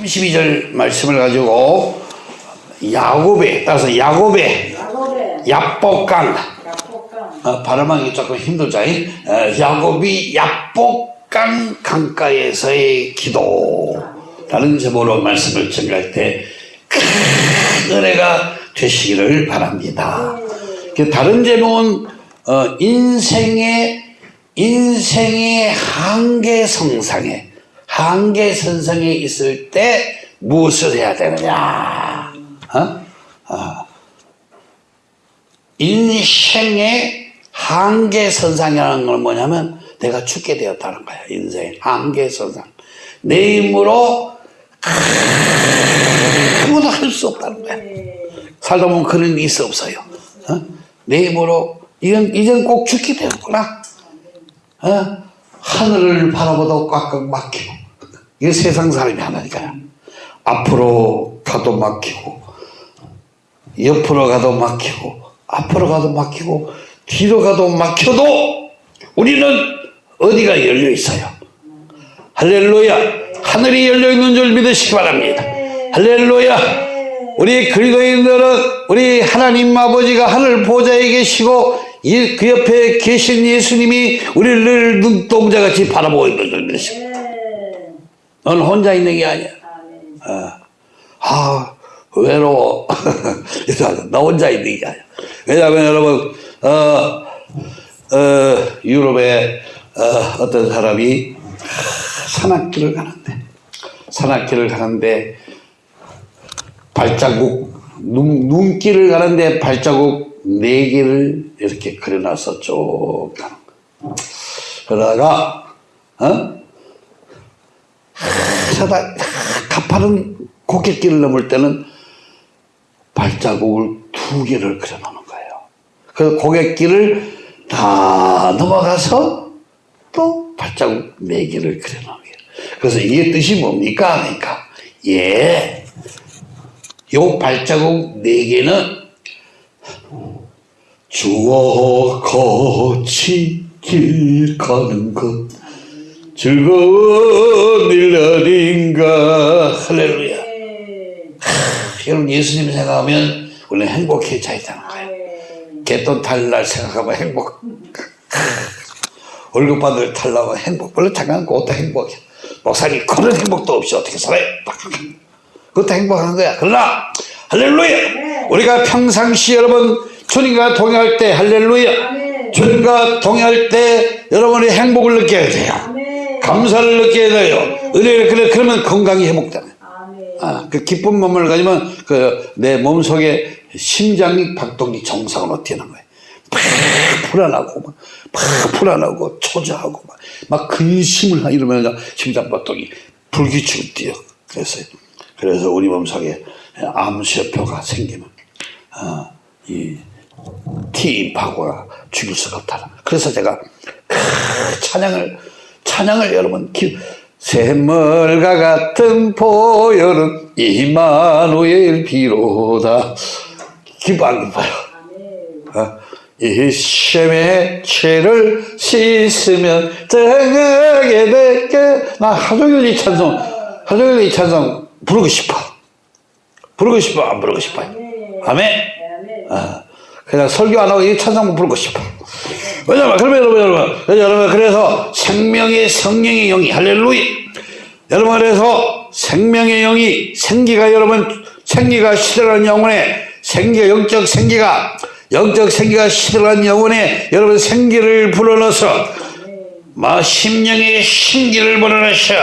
32절 말씀을 가지고 야곱에 따라서 야곱의 야복강 어, 발음하기 조금 힘들죠. 이? 어, 야곱이 야복강 강가에서의 기도 라는 제목으로 말씀을 전할 때 큰 은혜가 되시기를 바랍니다. 그 다른 제목은 어, 인생의 인생의 한계 성상에 한계선상에 있을 때 무엇을 해야 되느냐? 어? 어. 인생의 한계선상이라는 건 뭐냐면 내가 죽게 되었다는 거야. 인생 한계선상. 내 힘으로 아무도 할 수 없다는 거야. 살다 보면 그런 일이 있어 없어요. 어? 내 힘으로 이건 이젠 꼭 죽게 되었구나. 어? 하늘을 바라보다 꽉꽉 막히고 이게 세상 사람이 하나니까요. 앞으로 가도 막히고 옆으로 가도 막히고 앞으로 가도 막히고 뒤로 가도 막혀도 우리는 어디가 열려 있어요. 할렐루야. 하늘이 열려 있는 줄 믿으시기 바랍니다. 할렐루야. 우리 그리스도인들은 우리 하나님 아버지가 하늘 보좌에 계시고 이- 그 옆에 계신 예수님이 우리를 눈동자같이 바라보고 있는 바랍니다. 넌 혼자 있는 게 아니야. 어. 아, 외로워. 나 혼자 있는 게 아니야. 왜냐하면 여러분, 어, 어, 유럽에 어, 어떤 사람이 산악길을 가는데, 산악길을 가는데, 발자국, 눈, 눈길을 가는데 발자국 네 개를 이렇게 그려놔서 쭉 가는 거야. 그러다가, 어? 하다 가파른 고갯길을 넘을 때는 발자국을 두 개를 그려놓는 거예요. 그래서 고갯길을 다 넘어가서 또 발자국 네 개를 그려놓는 거예요. 그래서 이게 뜻이 뭡니까? 그러니까 예, 요 발자국 네 개는 주어 거치 길 가는 것 즐거운 일 아닌가. 할렐루야. 여러분 예수님 생각하면 우리는 행복해져야 되는 거예요 개돈 탈날 생각하면 행복. 월급 받을 탈라고 행복. 원래 잠깐 그것도 행복이야. 목사님 그런 행복도 없이 어떻게 살아요 그것도 행복한 거야. 그러나 할렐루야. 우리가 평상시 여러분 주님과 동행할 때 할렐루야. 주님과 동행할 때 여러분이 행복을 느껴야 돼요 감사를 느껴야 돼요 은혜를 그래 그러면 건강이 회복되네 아, 그 기쁜 몸을 가지면 그 내 몸 속에 심장이 박동이 정상으로 뛰는 거예요. 팍 불안하고 막, 팍 불안하고 초조하고 막, 막 근심을 하- 이러면 심장 박동이 불규칙으로 뛰어. 그래서 그래서 우리 몸 속에 암세포가 생기면 어, 이 T파고가 죽일 수가 거예요. 그래서 제가 크, 찬양을 찬양을 여러분 기, 샘물과 같은 보혈은 이마누엘 비로다. 안 기뻐요. 어? 이 셈의 죄를 씻으면 등하게 될게. 나 하종일 이 찬송 하종일 이 찬송 부르고 싶어. 부르고 싶어. 안 부르고 싶어요 아멘. 어. 그냥 설교 안 하고 이 찬송 부르고 싶어 왜냐면 그러면 여러분 여러분. 여러분 그래서 생명의 성령의 영이 할렐루야. 여러분 그래서 생명의 영이 생기가 여러분 생기가 시들어간 영혼에 생기가 영적 생기가 영적 생기가 시들어간 영혼에 여러분 생기를 불어넣어서 마 심령의 신기를 불어넣으셔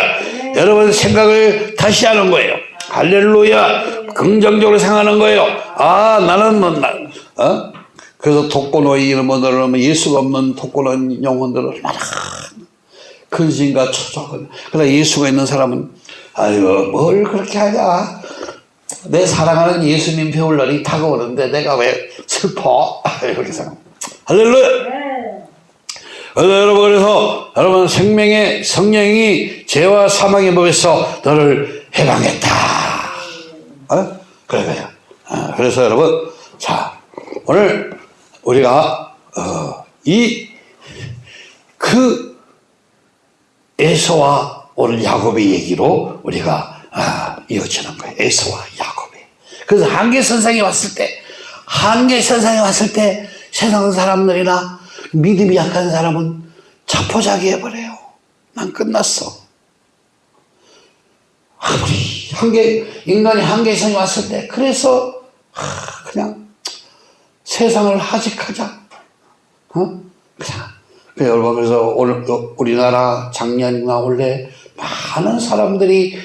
여러분 생각을 다시 하는 거예요. 할렐루야. 긍정적으로 생각하는 거예요. 아 나는 뭐 나, 어? 그래서 독고노이 이런 분들은 예수가 없는 독고노인 영혼들은 얼마나 근심과 초조하거든. 그러나 예수가 있는 사람은 아이고 뭘 그렇게 하냐. 내 사랑하는 예수님 배울 날이 다가오는데 내가 왜 슬퍼? 이렇게 생각. 할렐루야. 그래서 여러분 그래서 여러분 생명의 성령이 죄와 사망의 법에서 너를 해방했다. 어? 그래요. 어, 그래서 여러분 자 오늘 우리가 어, 이그 에서와 오늘 야곱의 얘기로 우리가 아, 이어지는 거예요. 에서와 야곱이. 그래서 한계 선상에 왔을 때, 한계 선상에 왔을 때 세상 사람들이나 믿음이 약한 사람은 자포자기 해버려요. 난 끝났어. 아무리 한계, 인간이 한계선에 왔을 때, 그래서 하, 그냥 세상을 하직하자. 어? 여러분, 그래서 오늘 또 우리나라 작년이나 올해 많은 사람들이,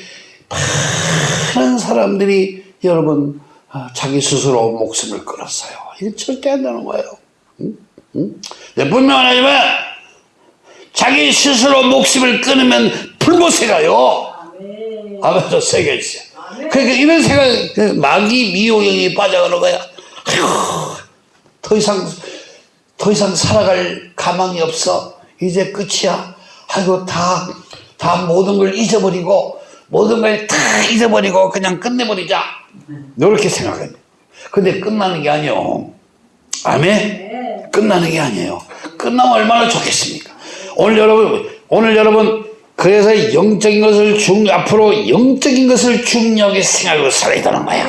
많은 사람들이 여러분, 아, 자기 스스로 목숨을 끊었어요. 이게 절대 안 되는 거예요. 응? 응? 네, 분명하지만, 자기 스스로 목숨을 끊으면 불못에 가요. 아멘도 있어요. 그러니까 이런 생각, 그 마귀 미호경이 빠져가는 거야. 아휴, 더 이상, 더 이상 살아갈 가망이 없어. 이제 끝이야. 아이고, 다, 다 모든 걸 잊어버리고, 모든 걸 다 잊어버리고, 그냥 끝내버리자. 이렇게 생각합니다. 근데 끝나는 게 아니요. 아멘? 끝나는 게 아니에요. 끝나면 얼마나 좋겠습니까? 오늘 여러분, 오늘 여러분, 그래서 영적인 것을 중, 앞으로 영적인 것을 중요하게 생각하고 살아야 되는 거야.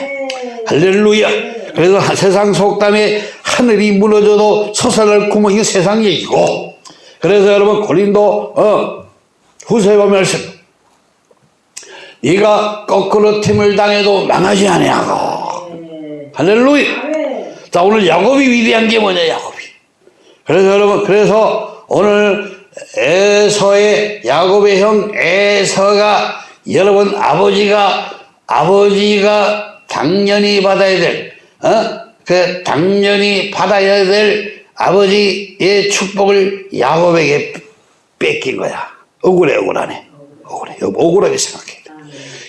할렐루야. 그래서 세상 속담에 하늘이 무너져도 솟아날 구멍이 이거 세상 얘기고. 그래서 여러분, 고린도, 어, 후서에 보면. 네가 거꾸로 팀을 당해도 망하지 아니하고. 할렐루야. 자, 오늘 야곱이 위대한 게 뭐냐, 야곱이. 그래서 여러분, 그래서 오늘 에서의 야곱의 형 에서가 여러분 아버지가 아버지가 당연히 받아야 될 어? 그 당연히 받아야 될 아버지의 축복을 야곱에게 뺏긴 거야. 억울해 억울하네. 억울해. 억울하게 생각해.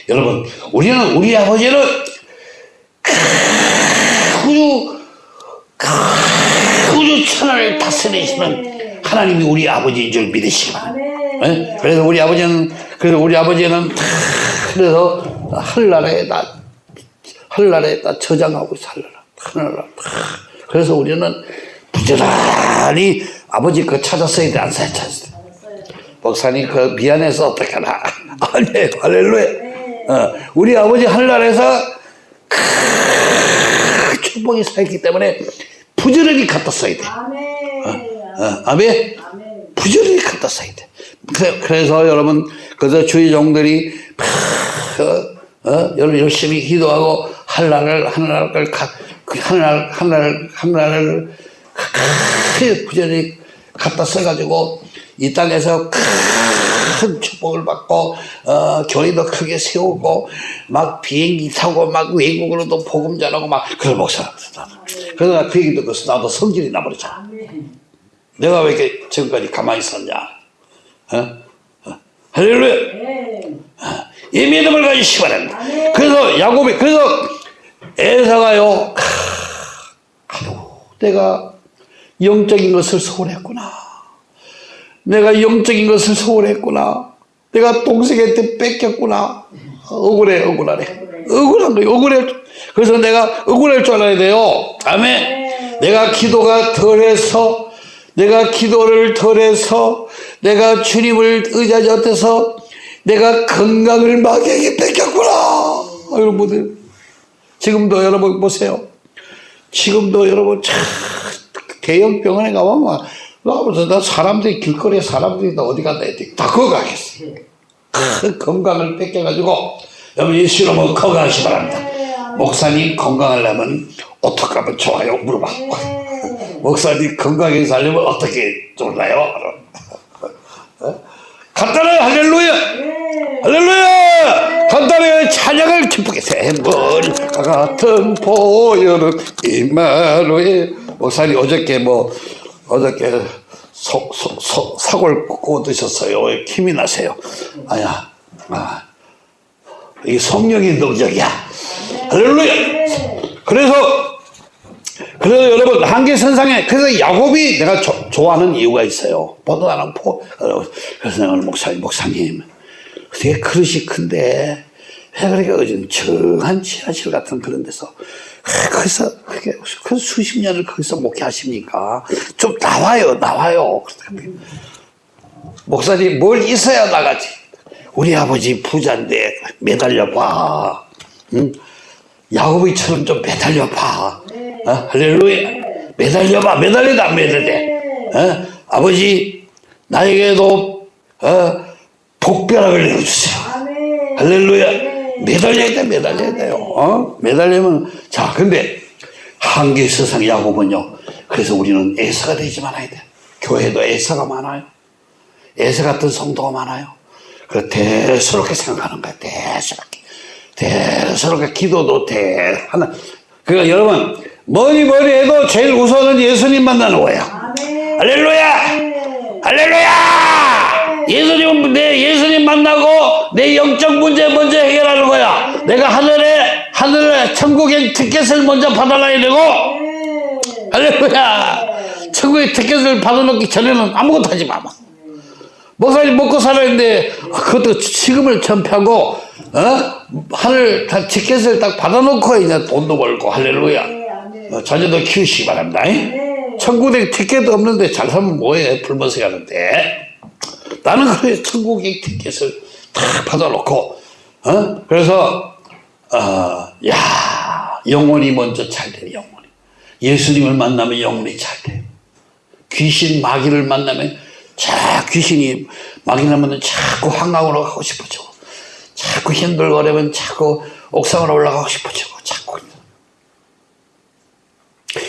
여러분 우리는 우리 아버지는 우주 우주 천하를 다스리시는 하나님이 우리 아버지인 줄 믿으시기 바랍니다. 예? 그래서 우리 아버지는 그래서 우리 아버지는 다 그래서 하늘나라에다 하늘나라에다 저장하고 살라. 하늘나라 다. 그래서 우리는 부지런히 아버지 거 찾았어야 돼 안 찾았어 목사님 그 미안해서 어떡하나. 아니 할렐루야. 어, 우리 아버지 하늘나라에서 큰 축복이 쌓였기 때문에 부지런히 갖다 써야 돼. 어, 아멘? 부지런히 갖다 써야 돼. 그래- 그래서 여러분, 그저 주의 종들이, 어, 어, 여러분 열심히 기도하고, 가- 그 하늘나라, 하늘나라를, 하늘나라를 크게 부지런히 갖다 써가지고, 이 땅에서 큰 축복을 받고, 어, 교회도 크게 세우고, 막 비행기 타고, 막 외국으로도 복음 전하고, 막, 그걸 목사. 그래서 나그 얘기 듣고서 나도 성질이 나버렸잖아. 내가 왜 이렇게 지금까지 가만히 있었냐? 어? 어? 할렐루야! 어, 이 믿음을 가지시기 바랍니다. 그래서 야곱이, 그래서 에사가요, 크, 아이고, 내가 영적인 것을 소홀했구나. 내가 영적인 것을 소홀했구나. 내가 동생한테 뺏겼구나. 억울해, 억울하네. 억울한 거예요, 억울해. 그래서 내가 억울할 줄 알아야 돼요. 아멘. 내가 기도가 덜해서, 내가 기도를 덜해서, 내가 주님을 의지하지 못해서, 내가 건강을 마귀에게 뺏겼구나. 아, 여러분들. 지금도 여러분 보세요. 지금도 여러분 참 대형 병원에 가보면 나보다 나 사람들이 길거리에 사람들이 다 어디 간다 했더니 다 그거 가겠어. 큰 건강을 뺏겨가지고 여러분 예수 이름으로 건강하시 기 바랍니다. 목사님 건강하려면 어떻게 하면 좋아요? 물어봤고 목사님 건강하게 살려면 어떻게 좋나요? 어? 간단해 할렐루야 간단해 찬양을 기쁘게 새머리 같은 보혈은 이마루에. 목사님 어저께 뭐 어저께 소, 소, 소, 사골 구워 드셨어요. 왜 힘이 나세요? 아야. 아, 이 성령의 능력이야. 할렐루야! 그래서 그래서 여러분 한계 선상에 그래서 야곱이 내가 조- 좋아하는 이유가 있어요. 보도 안 하고 어, 그래서 목사님 목사님 되게 그릇이 큰데 왜 그렇게 어정쩡한 지하실 같은 그런 데서 아, 거기서 그게 그 수십 년을 거기서 목회하십니까? 좀 나와요 나와요. 목사님 뭘 있어야 나가지. 우리 아버지 부자인데 매달려 봐. 응? 야곱이처럼 좀 매달려 봐. 어? 할렐루야. 매달려 봐. 매달려도 안 매달려. 어? 아버지, 나에게도, 어, 복벼락을 내려주세요. 할렐루야. 매달려야 돼, 매달려야 돼요. 어? 매달리면, 자, 근데, 한계 세상 야곱은요. 그래서 우리는 애서가 되지 말아야 돼. 교회도 애서가 많아요. 애서 같은 성도가 많아요. 그 대수롭게 생각하는 거야. 대수롭게. 대수롭게 기도도 대 하나. 그러니까 여러분 뭐니 뭐니 해도 제일 우선은 예수님 만나는 거야. 아멘. 할렐루야. 네. 할렐루야! 예수님, 내 예수님 만나고 내 영적 문제 먼저 해결하는 거야. 내가 하늘에, 하늘에 천국의 티켓을 먼저 받아놔야 되고, 네. 할렐루야! 천국의 티켓을 받아놓기 전에는 아무것도 하지 마. 목사님 먹고 살아야는데 그것도 지금을 전폐하고, 어? 하늘 다 티켓을 딱 받아놓고 이제 돈도 벌고, 할렐루야. 어, 자녀도 키우시기 바랍니다. 네. 천국에 티켓 없는데 잘 살면 뭐해? 불면서 가는데. 나는 그래, 천국의 티켓을 다 받아놓고, 어? 그래서, 어, 야, 영혼이 먼저 잘 돼, 영혼이. 예수님을 만나면 영혼이 잘 돼. 귀신, 마귀를 만나면, 자, 귀신이, 마귀 나면 자꾸 한강으로 가고 싶어져. 자꾸 힘들거리면 자꾸 옥상으로 올라가고 싶어져. 자꾸.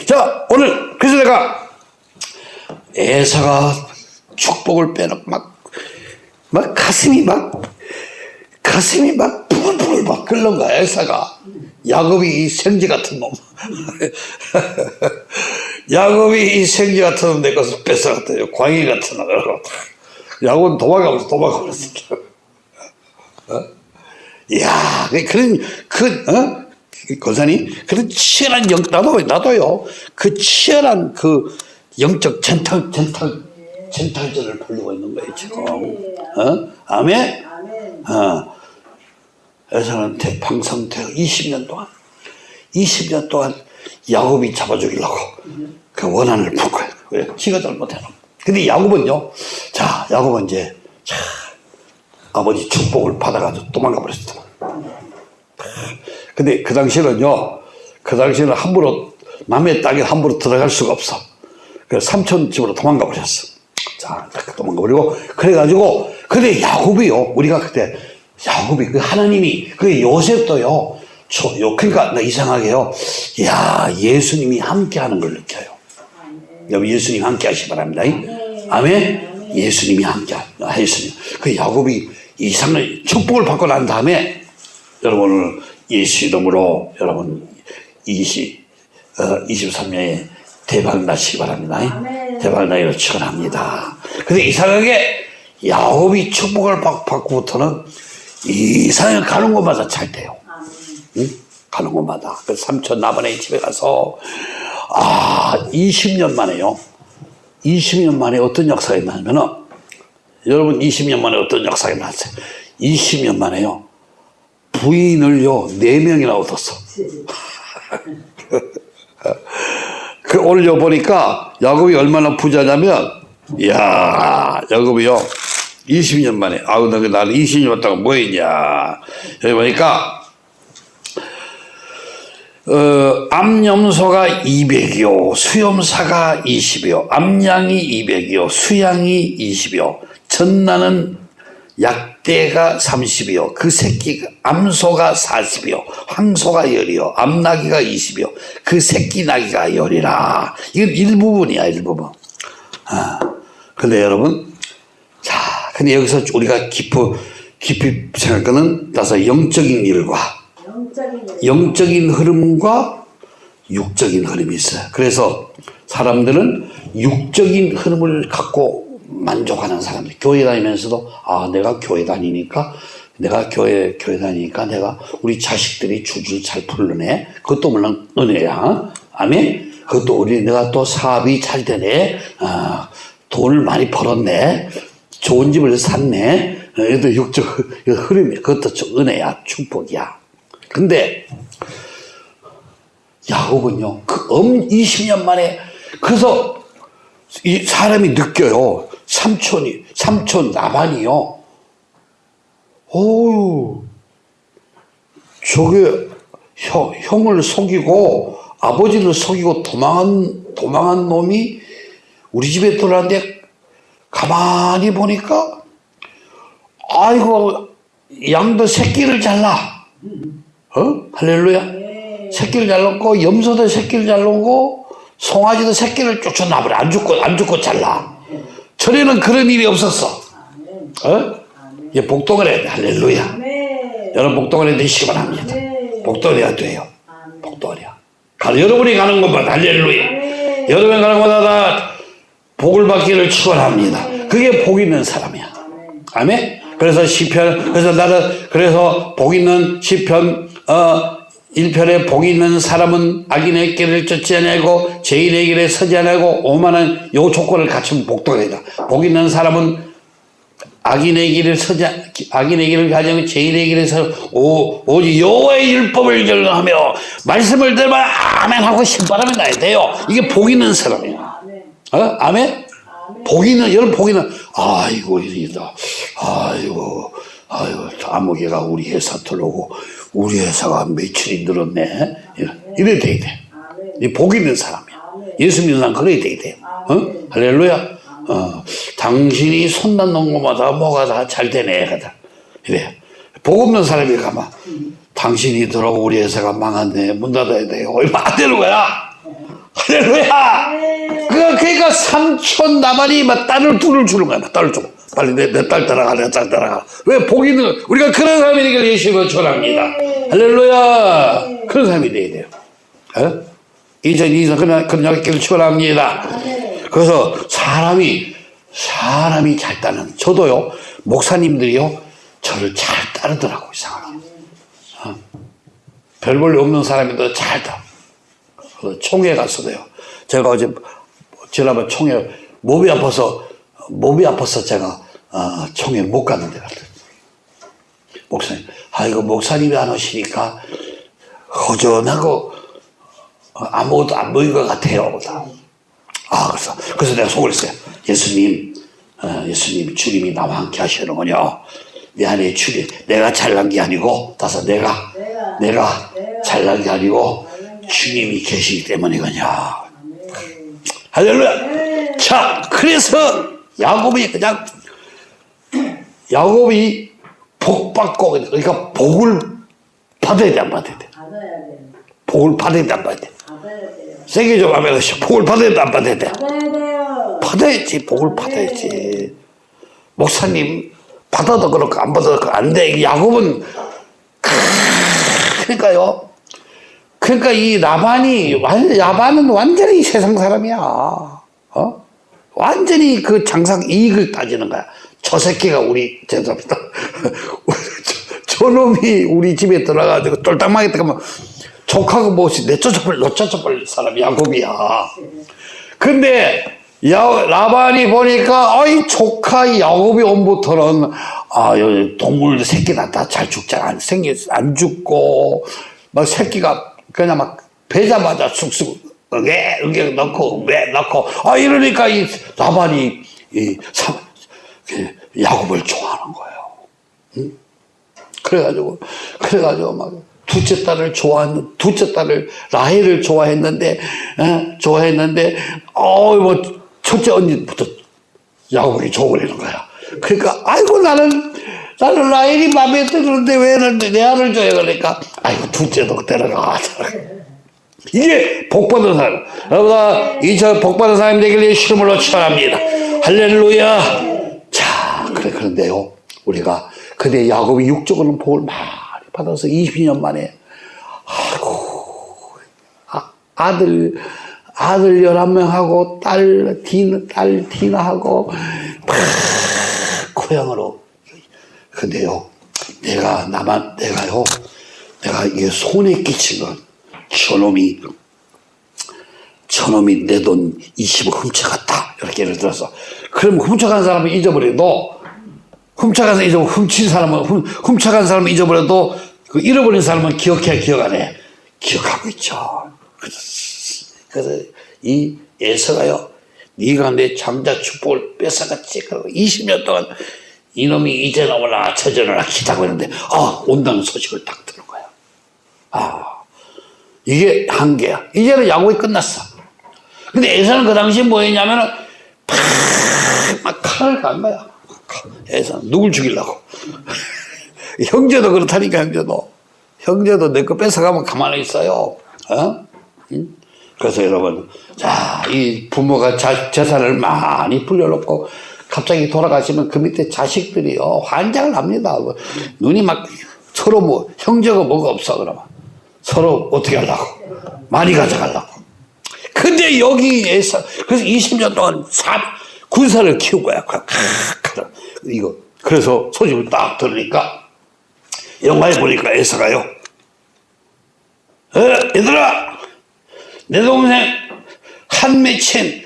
자, 오늘, 그래서 내가 에사가 축복을 빼놓고 막, 막 가슴이 막, 가슴이 막 부글부글 막 끓는 거야, 에사가. 야곱이 이 생쥐 같은 놈. 야곱이 이 생쥐 같은 놈 내 것을 뺏어갔대요. 광희 같은 놈. 야곱은 도망가면서 도망가버렸어. 어? 이야, 그- 그런, 그, 어? 권사님, 그런 치열한 영, 나도, 나도요, 그 치열한 그 영적 전탈, 전탈, 전탈전을 벌리고 있는 거예요, 지금. 어? 아멘? 아멘. 어. 에서한테 방성되어 20년 동안, 20년 동안 야곱이 잡아 죽이려고 그 원한을 품고, 왜? 지가 잘못해놓은. 근데 야곱은요, 자, 야곱은 이제, 자, 아버지 축복을 받아가지고 도망가 버렸어. 근데 그 당시에는요, 그 당시에는 함부로, 남의 땅에 함부로 들어갈 수가 없어. 그래서 삼촌 집으로 도망가 버렸어. 자, 딱 도망가 버리고, 그래가지고, 근데 야곱이요, 우리가 그때, 야곱이, 그 하나님이, 그 요셉도요, 저, 요, 그러니까 나 이상하게요, 야 예수님이 함께 하는 걸 느껴요. 여러분 예수님 함께 하시 기 바랍니다. 아멘. 예수님이 함께 하셨으니 그 야곱이 이상을 축복을 받고 난 다음에 여러분 오늘 예수 이름으로 여러분 20 어, 23년에 대박 나시기 바랍니다. 아멘. 나기를 축원합니다. 근데 이상하게 야곱이 축복을 받- 받고부터는 이상하게 가는 곳마다 잘 돼요. 아멘. 응? 가는 곳마다. 그 삼촌 나번에 집에 가서, 아, 20년 만에요. 20년 만에 어떤 역사가 있냐면은, 여러분 20년 만에 어떤 역사가 있었어요? 20년 만에요. 부인을요, 4명이나 얻었어. 그 올려 보니까 야곱이 얼마나 부자냐면, 이야, 야곱이요. 20년 만에, 아우, 너 나는 20년 왔다가 뭐 했냐. 여기 보니까, 어, 암염소가 200이요, 수염사가 20이요, 암양이 200이요, 수양이 20이요, 전나는 약 대가 30이요, 그 새끼, 암소가 40이요, 황소가 열이요, 암나기가 20이요, 그 새끼 나기가 열이라. 이건 일부분이야, 일부분. 아, 근데 여러분, 자, 근데 여기서 우리가 깊이, 깊이 따서 영적인 일과 영적인 일. 영적인 흐름과 육적인 흐름이 있어요. 그래서 사람들은 육적인 흐름을 갖고 만족하는 사람들. 교회 다니면서도 아 내가 교회 다니니까 내가 교회 교회 다니니까 내가 우리 자식들이 줄줄 잘 풀르네. 그것도 물론 은혜야. 아멘. 그것도 우리 내가 또 사업이 잘 되네. 아 돈을 많이 벌었네. 좋은 집을 샀네. 어, 이것도 육적 흐름이 그것도 좀 은혜야. 축복이야. 근데 야곱은요, 그엄 20년 만에, 그래서 이 사람이 느껴요. 삼촌이, 삼촌 나반이요. 어유 저게 형, 형을 속이고 아버지를 속이고 도망한 도망한 놈이 우리 집에 들어왔는데 가만히 보니까 아이고 양도 새끼를 잘라. 어? 할렐루야. 새끼를 잘랐고 염소도 새끼를 잘르고 송아지도 새끼를 쫓아나버려. 안 죽고 안 죽고 잘라 전에는 그런 일이 없었어 어? 이 복동을 해야 돼 할렐루야. 여러분 복동을 되시기 바랍니다 네. 복동해야 돼요. 복동이야 가 여러분이 가는 것마다 할렐루야. 여러분이 가는 것마다 다 복을 받기를 축원합니다 그게 복 있는 사람이야. 아멘. 그래서 시편 그래서 나는 그래서 복 있는 시편 어 1편에 복 있는 사람은 악인의 길을 쫓지 아니하고 죄인의 길에 서지 아니하고 오만한 요 조건을 갖추면 복도이다. 복 있는 사람은 악인의 길을 서지 않- 악인의 길을 가지고 죄인의 길에서 오 오직 여호와의 율법을 결정하며 말씀을 들면 아멘 하고 신바람이 나야 돼요. 이게 복 있는 사람이야. 어? 아멘? 아멘. 복이는 여러분 복이는 아이고 이다 아이고 아이고 아무개가 우리 회사 들어오고 우리 회사가 매출이 늘었네 이래 돼야 돼. 아멘. 이복 있는 사람이야. 예수 믿는 사람 그래야 돼야 돼. 어? 할렐루야. 어, 당신이 손 닿는 것마다 뭐가 다 잘 되네 하다. 이래. 복 없는 사람이 가면 당신이 들어오고 우리 회사가 망했네 문 닫아야 돼요. 얼마 안 되는 거야. 할렐루야. 그, 그러니까 삼촌 나발이 막 딸을 둘을 주는 거야. 막 딸을 줘. 빨리 내, 내딸 따라가, 내 딸 따라가. 왜? 복이 있는, 거. 우리가 그런 사람이니까 예수님을 전합니다. 할렐루야. 그런 사람이 돼야 돼요. 어? 이전, 이전, 그런, 그런 약기를 축원합니다. 그래서 사람이, 사람이 잘 따는, 저도요, 목사님들이요, 저를 잘 따르더라고, 이상하게. 어? 별 볼일 없는 사람인데 잘 따. 그 총회 갔어요. 제가 어제 지난번 총회 몸이 아파서 몸이 아파서 제가 어, 총회 못 갔는데 갔더니 목사님, 아 이거 목사님이 안 오시니까 허전하고 어, 아무것도 안 보인 것 같아요. 아 그래서 그래서 내가 속을 했어요. 예수님, 어, 예수님 주님이 나와 함께 하시는군요. 내 안에 주님, 내가 잘난 게 아니고 다서 내가 내가 내가 잘난 게 아니고 주님이 계시기 때문이거든요. 할렐루야. 자, 그래서 야곱이 그냥 야곱이 복 받고 그러니까 복을 받아야 돼, 안 받아야 돼. 받아야 돼. 복을 받아야 돼, 안 받아야 돼. 받아야 돼요. 세게 좀 하면 복을 받아야 돼, 안 받아야 돼. 받아야 돼요. 받아야지, 복을 받아야지. 목사님 받아도 그렇고 안 받아도 그렇고 안 돼. 야곱은 그러니까요. 그러니까 이 라반이 완 야반은 완전히 세상 사람이야. 어? 완전히 그 장상 이익을 따지는 거야. 저 새끼가 우리 죄송합니다. 저, 저놈이 우리 집에 들어가지고 똘딱하게 들어가면 족하고 무엇이 내 쫓아버릴 내쫓아버릴 사람 야곱이야. 근데 야, 라반이 보니까 아이 조카 야곱이 온부터는 아 동물 새끼 낳다 잘 죽잖아 안 생기 안 죽고 막 새끼가 그냥 막 배자마자 쑥쑥 응애 응애 넣고 왜 넣고 아 이러니까 이 라반이 이 사, 그 야곱을 좋아하는 거예요. 응? 그래가지고 그래가지고 막 둘째 딸을 좋아하는 둘째 딸을 라헬을 좋아했는데 어? 좋아했는데 어뭐 첫째 언니부터 야곱이 줘버리는 거야. 그러니까 아이고 나는 나는 라헬이 마음에 드는데 왜내 아를 줘야 그러니까 아이고 둘째도 데려가. 이게 복 받은 사람. 여러분 이저 복 받은 사람이 되길 예수님으로 축원합니다. 할렐루야. 그런데요 우리가 근데 야곱이 육적으로는 복을 많이 받아서 20년 만에 아이고 아, 아들 아들 11명하고 딸 디나 딸 디나하고 막 고향으로. 근데요 내가 나만 내가요 내가 이게 손에 끼친 건 저놈이 저놈이 내 돈 20억 훔쳐갔다. 이렇게 예를 들어서. 그럼 훔쳐간 사람은 잊어버려도 훔쳐간 사람 잊어버려 훔친 사람은 훔, 훔쳐간 사람은 잊어버려도 그 잃어버린 사람은 기억해 기억 안 해 기억하고 있죠 그래서, 그래서 이 예서가요 네가 내 장자 축복을 뺏어갔지 그리고 20년 동안 이놈이 이제 나오나 나오나 기다고 했는데 아 온다는 소식을 딱 들은 거야. 아 이게 한계야. 이제는 야구이 끝났어. 근데 에서는 그 당시 뭐였냐면은 팍막 칼을 간 거야. 에서 누굴 죽이려고. 형제도 그렇다니까 형제도. 형제도 내 거 뺏어가면 가만히 있어요. 어? 응? 그래서 여러분, 자, 이 부모가 자, 재산을 많이 불려놓고 갑자기 돌아가시면 그 밑에 자식들이요, 환장을 합니다. 뭐, 눈이 막 서로 뭐, 형제가 뭐가 없어, 그러면. 서로 어떻게 하려고. 많이 가져가려고. 근데 여기에서, 그래서 20년 동안 사, 군사를 키운 거야. 그, 크, 이거. 그래서 소식을 딱 들으니까, 영화에 보니까 에서가요. 에, 얘들아! 내 동생 한미친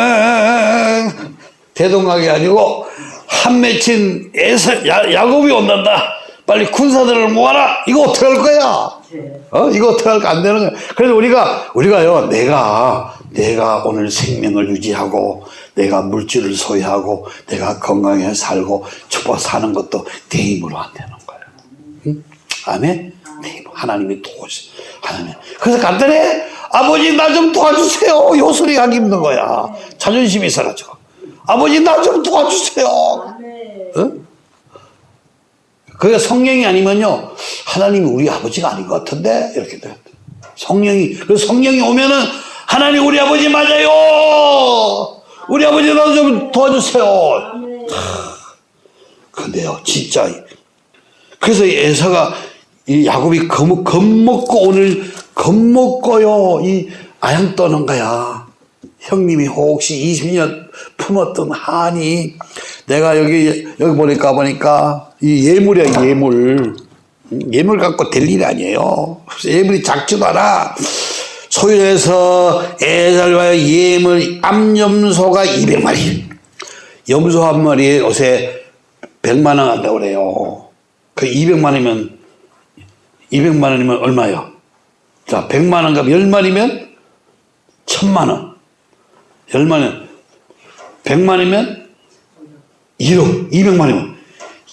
한마는 대동강이 아니고 한맺힌 에서 야, 야곱이 온단다. 빨리 군사들을 모아라. 이거 어떻게 할 거야? 네. 어? 이거 어떻게 할까 안 되는 거야. 그래서 우리가 우리가요. 내가 내가 오늘 생명을 유지하고 내가 물질을 소유하고 내가 건강해 살고 축복 사는 것도 내 힘으로 안 되는 거예요. 응? 아멘. 내 힘. 하나님이 도와주세요. 하나님. 그래서 간단해. 아버지 나 좀 도와주세요. 요 소리 하기 힘든 거야. 자존심이 있어가지고. 아버지 나 좀 도와주세요. 어? 그게 성령이 아니면요 하나님이 우리 아버지가 아닌 것 같은데 이렇게 돼. 성령이 그 성령이 오면은 하나님 우리 아버지 맞아요. 우리 아버지 나좀 도와주세요. 근데요 진짜 그래서 이 에사가 이 야곱이 겁, 겁먹고 오늘 겁먹고요 이 아양 떠는 거야. 형님이 혹시 20년 품었던 한이 내가 여기 여기 보니까 보니까 이 예물이야 예물 음, 예물 갖고 될 일이 아니에요. 예물이 작지도 않아. 소유해서 애살과 예물 암염소가 200마리 염소 한 마리에 요새 100만 원 한다고 그래요. 그 200만 원이면 200만 원이면 얼마요? 자, 100만 원가 10마리면 1000만 원. 10만 원. 100만이면 1억, 200만이면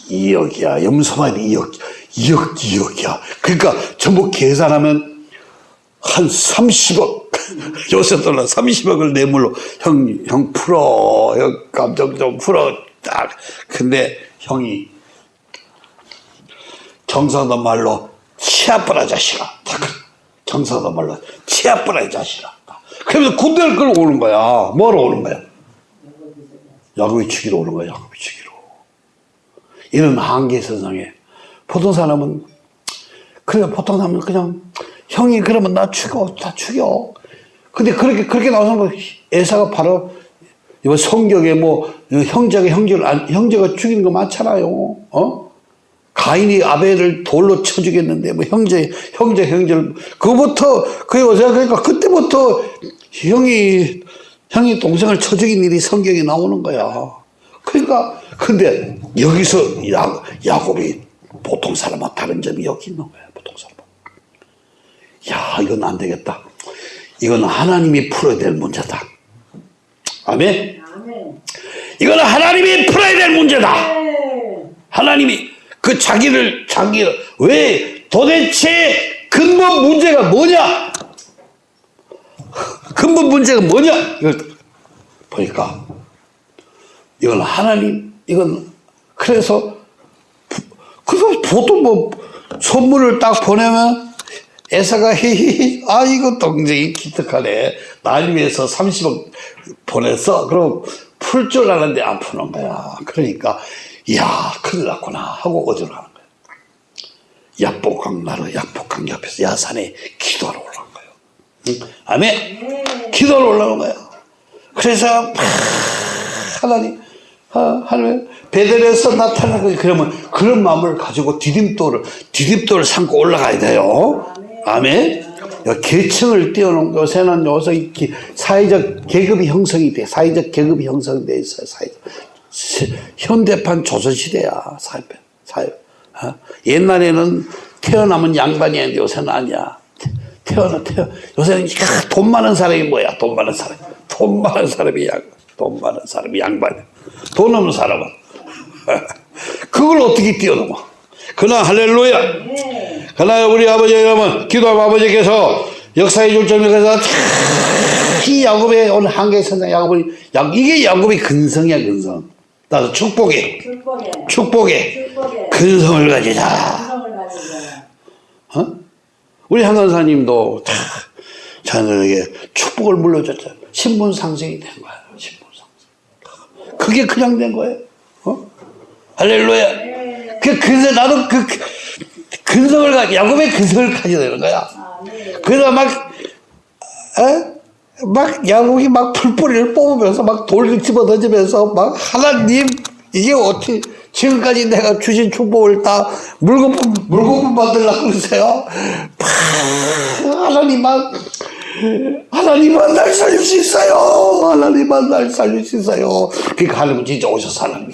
2억이야. 염소만이 2억, 2억, 2억이야. 그러니까 전부 계산하면 한 30억. 요새 달러 30억을 뇌물로 형, 형 풀어. 형 감정 좀 풀어. 딱. 근데 형이 경상도 말로 치아뿌라 자식아. 딱. 경상도 말로 치아뿌라 이 자식아. 그러면서 군대를 끌고 오는 거야. 뭐하러 오는 거야? 야곱이 죽이러 오는 거야. 야곱이 죽이러. 이런 한계 세상에 보통 사람은 그래 보통 사람은 그냥 형이 그러면 나 죽여 다 죽여. 근데 그렇게 그렇게 나오는 거 에사가 바로 이번 성경에 뭐 형제가 형제를 안- 형제가 죽이는 거 많잖아요. 어? 가인이 아벨을 돌로 쳐 죽였는데 뭐 형제 형제 형제를 그부터 그 여자 그러니까 그때부터 형이 형이 동생을 쳐 죽인 일이 성경에 나오는 거야. 그러니까 근데 여기서 야, 야곱이 보통 사람과 다른 점이 여기 있는 거야. 보통 사람. 야 이건 안 되겠다. 이건 하나님이 풀어야 될 문제다. 아멘. 아멘. 이거는 하나님이 풀어야 될 문제다. 네. 하나님이 그 자기를 자기를 왜 도대체 근본 문제가 뭐냐? 근본 문제가 뭐냐? 이걸 보니까 이건 하나님 이건 그래서 그래서 보통 뭐 선물을 딱 보내면 에사가 히히히 아 이거 동생이 기특하네. 날 위해서 30억 보냈어? 그럼 풀줄 알았는데 안 푸는 거야. 그러니까 이야 큰일 났구나 하고 어디로 가는 거야. 야복강 나루 야복강 옆에서 야산에 기도하러 올라간 거예요. 응? 아멘. 기도하러 올라간 거야. 그래서 막 하나님 아, 하나님 베델에서 나타나는 거지 그러면 그런 마음을 가지고 디딤돌을 디딤돌을 삼고 올라가야 돼요 아멘 야, 계층을 띄워놓은 요새는 요새 사회적 계급이 형성이 돼 사회적 계급이 형성돼 있어요 사회적 시- 현대판 조선시대야 사회 사회 어? 옛날에는 태어나면 양반이었는데 요새는 아니야 태어나 태어 요새는 야, 돈 많은 사람이 뭐야 돈 많은 사람 돈 많은 사람이 양돈 많은 사람이 양반. 돈 없는 사람은. 그걸 어떻게 뛰어넘어? 그러나 할렐루야. 네. 그러나 우리 아버지 여러분, 기도하면 아버지께서 역사의 jul점에서 이 야곱의 오늘 한계 선장 야곱이 야- 이게 야곱의 근성이야 근성. 나도 축복에 축복에. 축복에 축복에. 근성을 가지자. 성을 가지자. 어? 우리 한간사님도 다 자녀에게 축복을 물려줬잖아. 신분 상승이 된 거야. 신분 상승. 그게 그냥 된 거예요. 어? 할렐루야. 네. 그 근성 나도 그 그- 근성을 가 야곱의 근성을 가져야 되는 거야. 아, 네. 그래서 막, 어? 막 야곱이 막 풀뿌리를 뽑으면서 막 돌을 집어 던지면서 막 하나님 이게 어떻게 지금까지 내가 주신 축복을 다 물거품 물거품 받으려고 그러세요? 팍, 하나님만 하나님만 날 살릴 수 있어요. 하나님만 날 살릴 수 있어요. 그러니까 하나님 진짜 오셔서 하나님.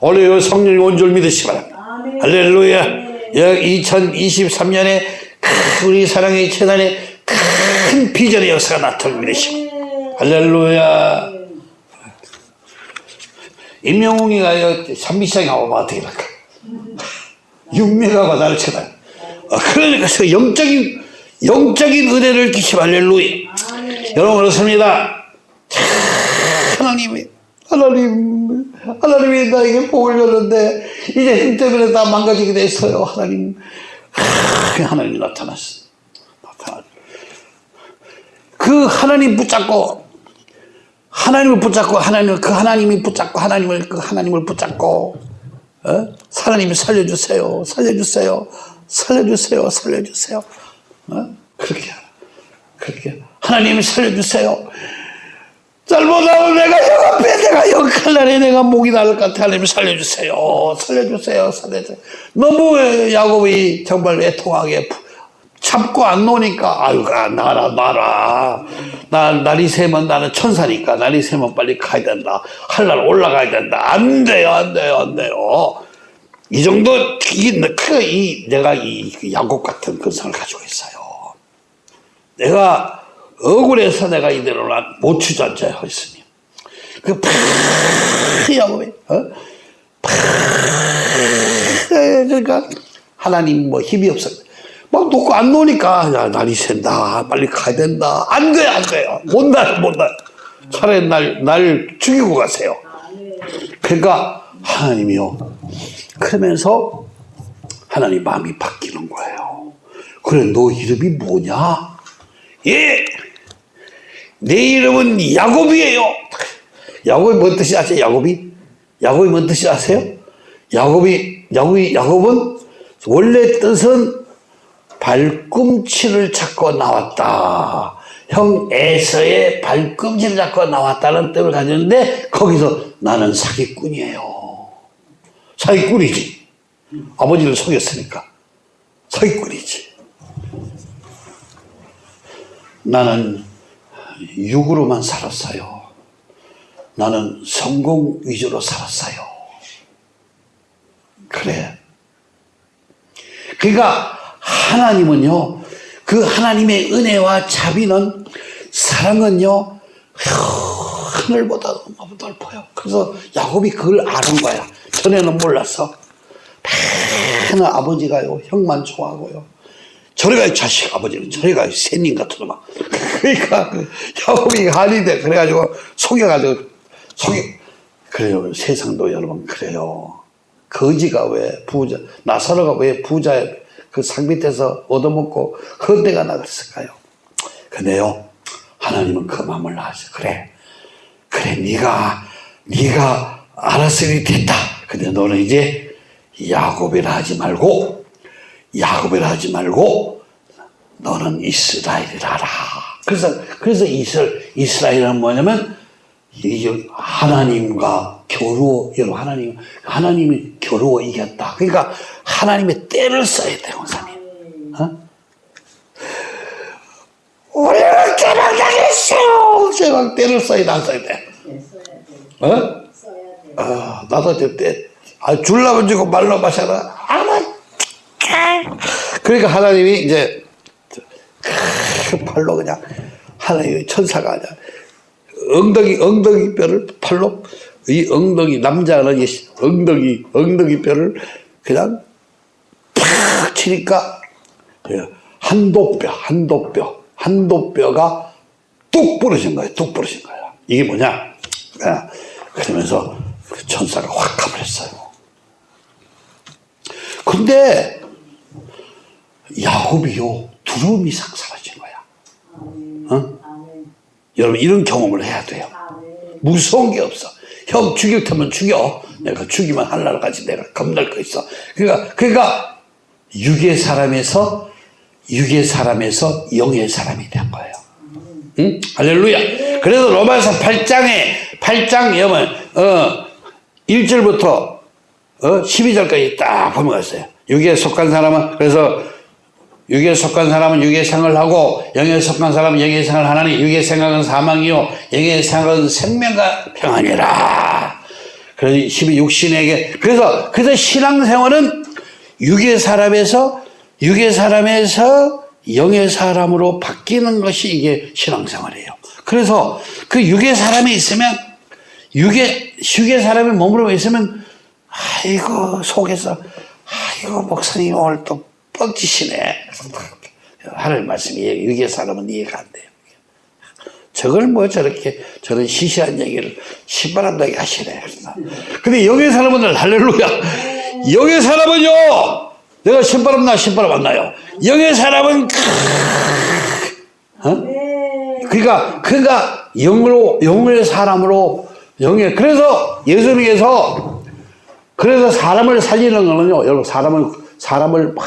오늘 성령 온줄 믿으시 바랍니다. 할렐루야. 2023년에 우리 사랑의 재단에 큰 비전의 역사가. 네. 할렐루야. 임영웅이가 산미시장에 와보면 어떻게 할까? 육매가 나를 쳐다. 어, 그러니까 그 영적인, 영적인 은혜를 끼치 할렐루야. 아멘. 여러분 그렇습니다. 참, 하나님이 하나님 하나님이 나에게 복을 줬는데 이제 힘 때문에 다 망가지게 됐어요. 하나님 하, 하나님이 나타났어. 나타났. 그 하나님 붙잡고 하나님을 붙잡고 하나님을 그 하나님이 붙잡고 하나님을 그 하나님을 붙잡고 어? 하나님이 살려주세요. 살려주세요. 살려주세요. 살려주세요. 어? 그렇게. 그렇게 하나님이 살려주세요. 잘못하면 내가 형 앞에 내가 역할날에 내가 목이 나를 것 같아 하나님 살려주세요. 살려주세요. 살려주세요. 너무 야곱이 정말 애통하게 푸- 참고 안 노니까 아유 가 나라 나라 나 날이 새면 나는 천사니까 날이 새면 빨리 가야 된다 할날 올라가야 된다 안 돼요 안 돼요 안 돼요 이 정도 이, 그, 이 내가 이 야곱 같은 근성을 가지고 있어요 내가 억울해서 내가 이대로 못 주저앉아요 했으니. 그 팍, 야곱이 어? 팍, 그러니까 하나님 뭐 힘이 없어 막 놓고 안 놓으니까 야 날이 샌다 빨리 가야 된다. 안 돼요 안 돼요 못날 못날 차라리 날, 날 죽이고 가세요. 그러니까 하나님이요. 그러면서 하나님 마음이 바뀌는 거예요. 그래 너 이름이 뭐냐? 예 내 이름은 야곱이에요. 야곱이 뭔 뜻이 아세요? 야곱이? 야곱이 뭔 뜻이 아세요? 야곱이, 야곱이, 야곱은 원래 뜻은 발꿈치를 찾고 나왔다. 형 에서의 발꿈치를 잡고 나왔다는 뜻을 가졌는데 거기서 나는 사기꾼이에요. 사기꾼이지. 아버지를 속였으니까. 사기꾼이지. 나는 육으로만 살았어요. 나는 성공 위주로 살았어요. 그래. 그러니까 하나님은요, 그 하나님의 은혜와 자비는 사랑은요, 하늘보다 너무 넓어요. 그래서 야곱이 그걸 아는 거야. 전에는 몰랐어. 맨날 아버지가요, 형만 좋아하고요. 저래가 자식 아버지는 저래가 새님 같은 막 그러니까 그 야곱이 돼 그래가지고 속여가지고 속여 그래요. 세상도 여러분 그래요. 거지가 왜 부자 나사로가 왜 부자의 그상 밑에서 얻어먹고 헌대가 나갔을까요? 근데요. 하나님은 그 마음을 아셔. 그래. 그래 네가 네가 알았으니 됐다. 근데 너는 이제 야곱이라 하지 말고 야곱이라 하지 말고 너는 이스라엘이라 하라. 그래서 그래서 이스라엘 이스라엘은 뭐냐면 이 하나님과 겨루어 여러분 하나님 하나님이 겨루어 이겼다. 그러니까 하나님의 때를 써야 돼, 원사님. 어? 우리는 때를 당했어요. 제가 때를 써야 돼, 안 써야 돼. 어? 아, 나도 저때 아, 줄라면 주고 말로 마셔라. 아마 그러니까 하나님이 이제 그 발로 그냥 하나님의 천사가 그냥 엉덩이 엉덩이 뼈를 팔로 이 엉덩이 남자는 이 엉덩이 엉덩이 뼈를 그냥 팍 치니까 예, 한도뼈 한도뼈 한도뼈가 뚝 부러진 거예요. 뚝 부러진 거예요. 이게 뭐냐? 예, 그러면서 그 천사가 확 가버렸어요. 근데 야곱이요 두려움 이상 사라진 거야. 어? 여러분 이런 경험을 해야 돼요. 무서운 게 없어. 형 죽일 테면 죽여. 내가 죽이면 하늘까지 내가 겁날 거 있어. 그러니까 그러니까 육의 사람에서 육의 사람에서 영의 사람이 된 거예요. 응? 할렐루야. 그래서 로마서 8장에 8장 여면 어 1절부터 어 12절까지 딱 보면 있어요. 육에 속한 사람은 그래서 육에 속한 사람은 육의 생을 하고 영에 속한 사람은 영의 생을 하나니 육의 생각은 사망이요 영의 생각은 생명과 평안이라. 그래서 12 육신에게 그래서 그래서 신앙생활은 육의 사람에서 육의 사람에서 영의 사람으로 바뀌는 것이 이게 신앙생활이에요. 그래서 그 육의 사람이 있으면 육의 육의 사람이 몸으로 있으면 아이고 속에서 아이고 목사님 오늘 또 뻥치시네. 하늘 말씀이 육의 사람은 이해가 안 돼요. 저걸 뭐 저렇게 저런 시시한 얘기를 신바람나게 하시네. 근데 영의 사람은 할렐루야. 영의 사람은요. 내가 신바람 나 신바람 안 나요. 영의 사람은 어? 그러니까 그러니까 영으로 영의 사람으로 영의 그래서 예수님께서 그래서 사람을 살리는 거는요. 여러분 사람을 사람을 막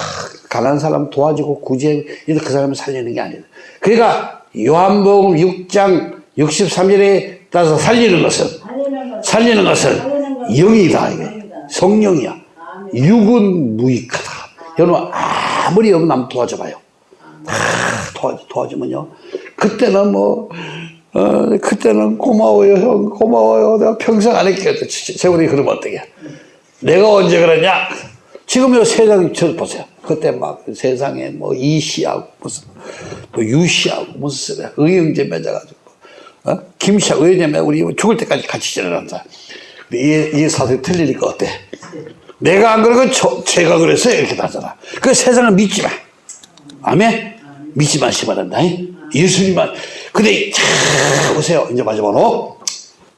가난한 사람 도와주고 구제 이렇게 그 사람을 살리는 게 아니다. 그러니까 요한복음 6장 63절에 따라서 살리는 것은 살리는 것은 영이다 이게. 성령이야. 육은 무익하다. 여러분 아무리 여러분 남 도와줘봐요. 다 도와, 도와주면요. 그때는 뭐 어, 그때는 고마워요 형 고마워요 내가 평생 안 할게요. 세월이 그러면 어떡해. 내가 언제 그러냐? 지금 요 세상 저 보세요. 그때 막 세상에 뭐 이씨하고 무슨 뭐 유씨하고 무슨 소리야. 의형제 맺어가지고 어? 김씨하고 의형제 우리 죽을 때까지 같이 지내란다. 이, 이 사실이 틀리니까 어때? 내가 안 그러고 저, 제가 그랬어요 이렇게 나잖아. 그 세상을 믿지 마. 아멘. 믿지 마시 바란다. 예수님만. 근데 자 보세요. 이제 마지막으로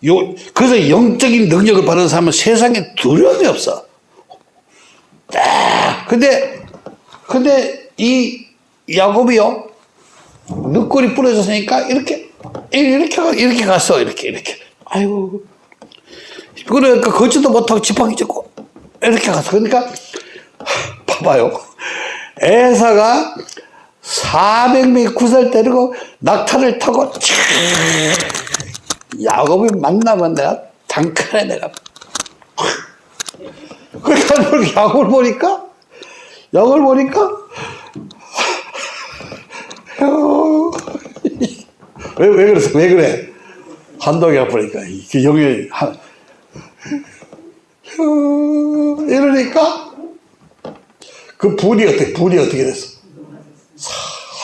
요 그래서 영적인 능력을 받은 사람은 세상에 두려움이 없어. 딱. 근데 근데 이 야곱이요 늑골이 부러졌으니까 이렇게 이렇게 가- 이렇게 갔어 이렇게 이렇게. 아이고 그러니까 걷지도 못하고 지팡이 짚고 이렇게 갔어. 그러니까 봐봐요. 에사가 400명 구설 때리고 낙타를 타고 촤 야곱이 만나면 내가 단칼에 내가 그러니까 이렇게 야곱을 보니까 야곱을 보니까 왜, 왜 그랬어? 왜 그래? 한동이 아프니까 이게 영이 한 어, 이러니까 그 분이 어떻게 분이 어떻게 됐어?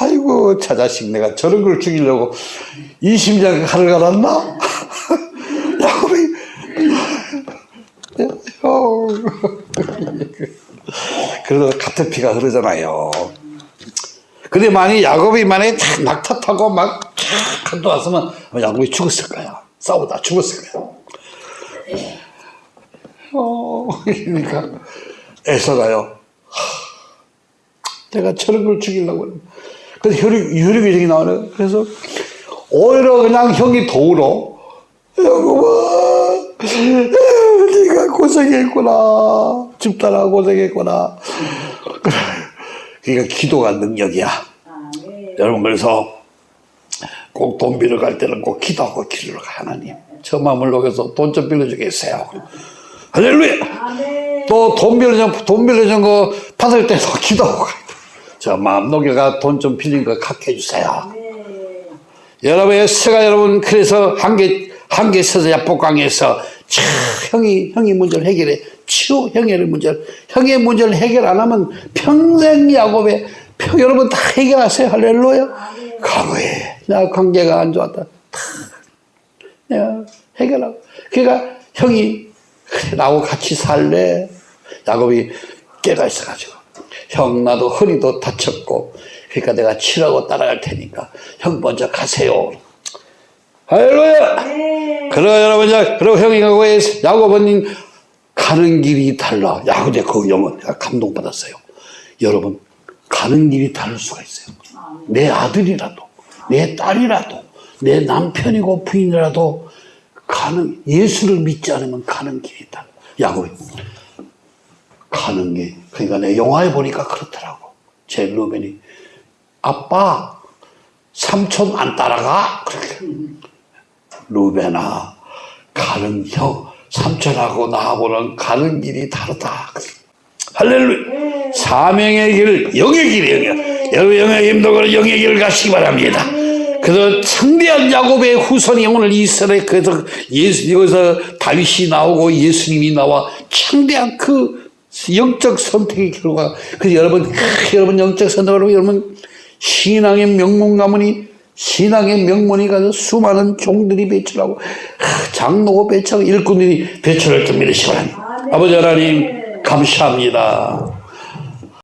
아이고 저 자식 내가 저런 걸 죽이려고 이 심장 칼을 갈았나? 야곱이 어. 그래도 같은 피가 흐르잖아요. 근데 만약 야곱이 만약에 탁 낙타 타고 막 한도 왔으면 야곱이 죽었을 거야. 싸우다 죽었을 거야. 어, 그러니까 에서가요. 내가 저런 걸 죽이려고. 근데 혈육, 혈육이 나오네. 그래서 오히려 그냥 형이 더 울어. 여보아, 네가 고생했구나. 집사라 고생했구나. 그러니까 기도가 능력이야. 아멘. 여러분 그래서 꼭 돈 빌려 갈 때는 꼭 기도하고 기도를 가 하나님 저 마음을 녹여서 돈 좀 빌려주겠어요 할렐루야 아멘. 또돈 빌려준 돈 빌려준 거 받을 때도 기도하고. 저 마음 녹여가 돈 좀 빌린 거 갚게 해주세요 아멘. 여러분의 스가 여러분 그래서 한개 한개 서서 야복강에서 차 형이 형이 문제를 해결해 치우 형의 문제를 형의 문제를 해결 안 하면 평생 야곱의 평 여러분 다 해결하세요 할렐루야 과거에 나 관계가 안 좋았다 다 야, 해결하고. 그러니까 형이 나하고 같이 살래. 야곱이 깨가 있어가지고 형 나도 허리도 다쳤고 그러니까 내가 치라고 따라갈 테니까 형 먼저 가세요. 할렐루야. 네. 그러 여러분 자 그리고 형이 가고 야곱은 가는 길이 달라. 야곱의 그 영혼 감동받았어요. 여러분 가는 길이 다를 수가 있어요. 내 아들이라도 내 딸이라도 내 남편이고 부인이라도 가는 예수를 믿지 않으면 가는 길이 달라. 야곱이 가는 게 그러니까 내 영화에 보니까 그렇더라고. 제 루벤이 아빠 삼촌 안 따라가 그렇게. 루벤아 가는 형 삼촌하고 나하고는 가는 길이 다르다. 할렐루야. 사명의 길, 영의 길이에요. 여러분 영의 힘도 영의 길을 가시기 바랍니다. 그래서 창대한 야곱의 후손이 오늘 이스라엘 그래서 예수 여기서 다윗이 나오고 예수님이 나와 창대한 그 영적 선택의 결과 그래서 여러분 크, 여러분 영적 선택으로 여러분 신앙의 명문 가문이 신앙의 명문이 가서 수많은 종들이 배출하고 하, 장로고 배출하고 일꾼들이 배출할 줄 믿으시기 바랍니다. 아버지 하나님 감사합니다.